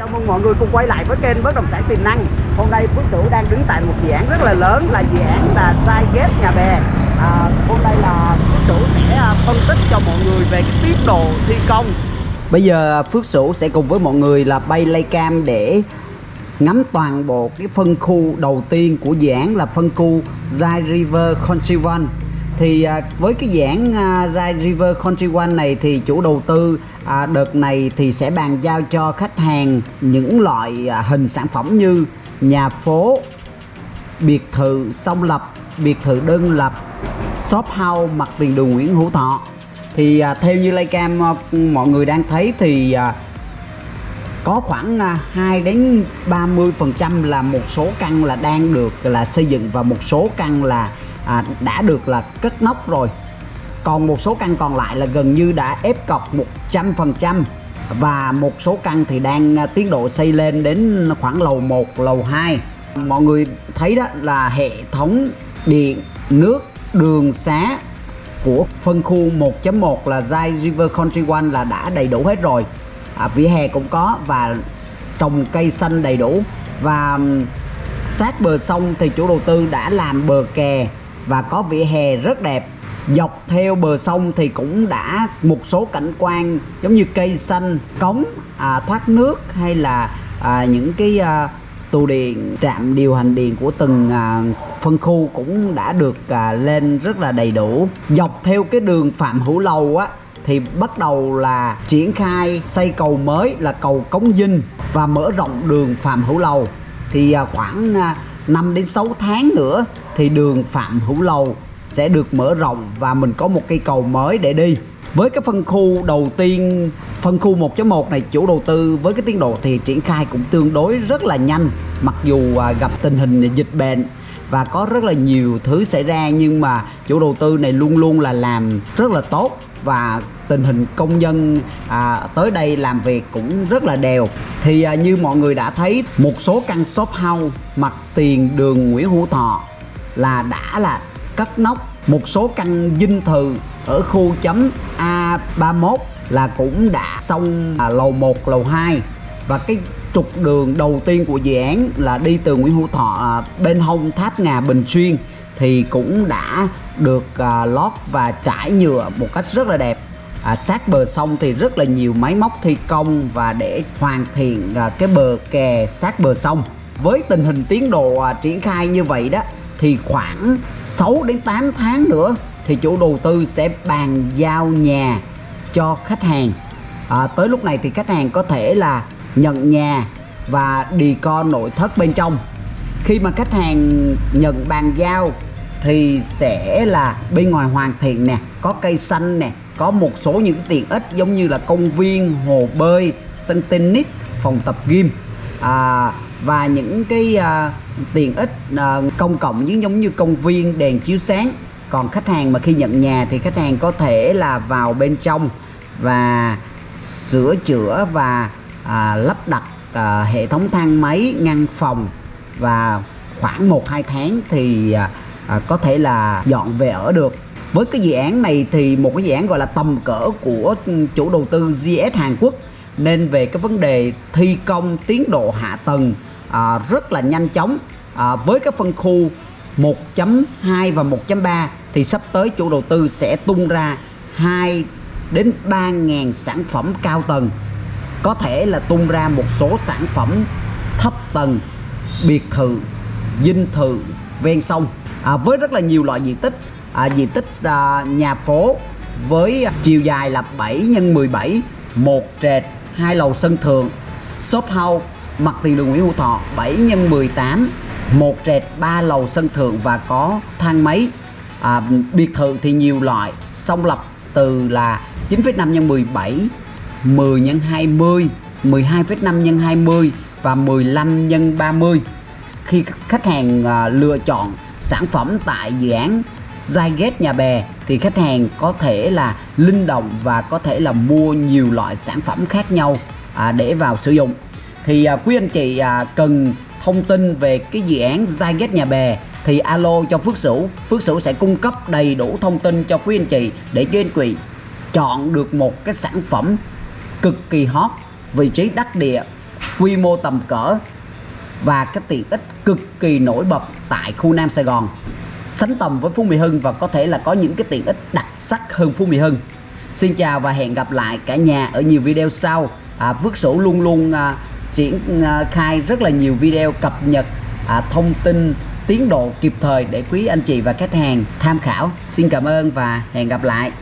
Chào mừng mọi người cùng quay lại với kênh Bất động sản tiềm năng. Hôm nay Phước Sửu đang đứng tại một dự án rất là lớn là dự án là Zyget Nhà Bè. À, hôm nay là Phước Sửu sẽ à, phân tích cho mọi người về cái tiến độ thi công. Bây giờ Phước Sửu sẽ cùng với mọi người là bay lay cam để ngắm toàn bộ cái phân khu đầu tiên của dự án là phân khu Zai River Country One thì à, với cái dự án à, Zai River Country One này thì chủ đầu tư à, đợt này thì sẽ bàn giao cho khách hàng những loại à, hình sản phẩm như nhà phố biệt thự song lập biệt thự đơn lập shop house mặt tiền đường Nguyễn Hữu Thọ. Thì à, theo như Laycam à, mọi người đang thấy thì à, có khoảng à, 2 đến 30 phần trăm là một số căn là đang được là xây dựng và một số căn là à, đã được là cất nóc rồi. Còn một số căn còn lại là gần như đã ép cọc 100 phần trăm. Và một số căn thì đang à, tiến độ xây lên đến khoảng lầu 1, lầu 2 mọi người thấy đó là hệ thống điện, nước, đường xá của phân khu 1.1 là Zai River Country One là đã đầy đủ hết rồi. À, vỉa hè cũng có và trồng cây xanh đầy đủ. Và sát bờ sông thì chủ đầu tư đã làm bờ kè và có vỉa hè rất đẹp. Dọc theo bờ sông thì cũng đã một số cảnh quan giống như cây xanh cống à, thoát nước hay là à, những cái à, tù điện trạm điều hành điện của từng à, phân khu cũng đã được à, lên rất là đầy đủ. Dọc theo cái đường phạm hữu lầu á thì bắt đầu là triển khai xây cầu mới là cầu cống dinh và mở rộng đường phạm hữu lầu. Thì à, khoảng à, 5 đến 6 tháng nữa thì đường phạm hữu lầu sẽ được mở rộng và mình có một cây cầu mới để đi. Với cái phân khu đầu tiên, phân khu 1.1 này, chủ đầu tư với cái tiến độ thì triển khai cũng tương đối rất là nhanh, mặc dù à, gặp tình hình dịch bệnh và có rất là nhiều thứ xảy ra nhưng mà chủ đầu tư này luôn luôn là làm rất là tốt và tình hình công nhân à, tới đây làm việc cũng rất là đều. Thì à, như mọi người đã thấy một số căn shop house mặt tiền đường Nguyễn Hữu Thọ là đã là cất nóc. Một số căn dinh thự ở khu chấm A31 là cũng đã xong à, lầu 1, lầu 2 và cái trục đường đầu tiên của dự án là đi từ Nguyễn Hữu Thọ à, bên hông tháp ngà Bình Xuyên thì cũng đã được à, lót và trải nhựa một cách rất là đẹp. À, sát bờ sông thì rất là nhiều máy móc thi công và để hoàn thiện à, cái bờ kè sát bờ sông. Với tình hình tiến độ à, triển khai như vậy đó thì khoảng 6 đến 8 tháng nữa thì chủ đầu tư sẽ bàn giao nhà cho khách hàng. À, tới lúc này thì khách hàng có thể là nhận nhà và đi co nội thất bên trong. Khi mà khách hàng nhận bàn giao thì sẽ là bên ngoài hoàn thiện nè có cây xanh nè có một số những tiện ích giống như là công viên hồ bơi sân tennis phòng tập gym. À, và những cái à, tiện ích à, công cộng như giống như công viên đèn chiếu sáng. Còn khách hàng mà khi nhận nhà thì khách hàng có thể là vào bên trong và sửa chữa và à, lắp đặt à, hệ thống thang máy ngăn phòng. Và khoảng 1 2 tháng thì à, à, có thể là dọn về ở được. Với cái dự án này thì một cái dự án gọi là tầm cỡ của ừ, chủ đầu tư GS Hàn Quốc. Nên về cái vấn đề thi công tiến độ hạ tầng à, rất là nhanh chóng. À, với cái phân khu 1.2 và 1.3 thì sắp tới chủ đầu tư sẽ tung ra 2 đến 3.000 sản phẩm cao tầng. Có thể là tung ra một số sản phẩm thấp tầng biệt thự dinh thự ven sông à, với rất là nhiều loại diện tích. À, diện tích à, nhà phố với chiều dài là 7 x 17 một trệt hai lầu sân thượng shop house mặt tiền đường Nguyễn Hữu Thọ 7 x 18 một trệt ba lầu sân thượng và có thang máy. À, biệt thự thì nhiều loại song lập từ là 9,5 x 17 10 x 20 12,5 x 20 và 15 x 30 khi khách hàng à, lựa chọn sản phẩm tại dự án Zyget Nhà Bè thì khách hàng có thể là linh động và có thể là mua nhiều loại sản phẩm khác nhau à, để vào sử dụng. Thì à, quý anh chị à, cần thông tin về cái dự án Zyget Nhà Bè thì alo cho Phước Sửu. Phước Sửu sẽ cung cấp đầy đủ thông tin cho quý anh chị để cho anh chị chọn được một cái sản phẩm cực kỳ hot vị trí đắc địa quy mô tầm cỡ và cái tiện ích cực kỳ nổi bật tại khu Nam Sài Gòn. Sánh tầm với Phú Mỹ Hưng và có thể là có những cái tiện ích đặc sắc hơn Phú Mỹ Hưng. Xin chào và hẹn gặp lại cả nhà ở nhiều video sau. À, Phước Sửu luôn luôn à, triển à, khai rất là nhiều video cập nhật à, thông tin tiến độ kịp thời để quý anh chị và khách hàng tham khảo. Xin cảm ơn và hẹn gặp lại.